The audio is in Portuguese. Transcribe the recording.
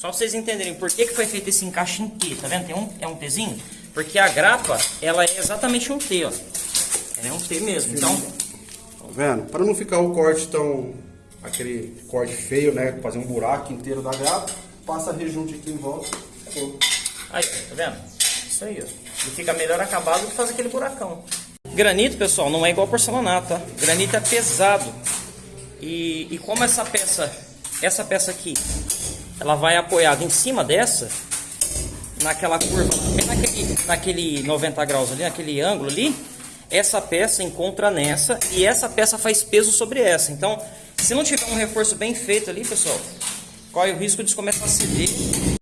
Só pra vocês entenderem por que, que foi feito esse encaixe em T, tá vendo? Tem um, é um Tzinho? Porque a grapa, ela é exatamente um T, ó. Ela é um T mesmo, então... Tá vendo? Para não ficar o corte tão... Aquele corte feio, né? Fazer um buraco inteiro da grapa, passa rejunte aqui em volta. Aí, tá vendo? Isso aí, ó. E fica melhor acabado do que fazer aquele buracão. Granito, pessoal, não é igual porcelanato, tá? Granito é pesado. E, e como essa peça, essa peça aqui, ela vai apoiada em cima dessa, naquela curva, naquele, naquele 90 graus ali, naquele ângulo ali, essa peça encontra nessa e essa peça faz peso sobre essa. Então, se não tiver um reforço bem feito ali, pessoal, corre o risco de começar a ceder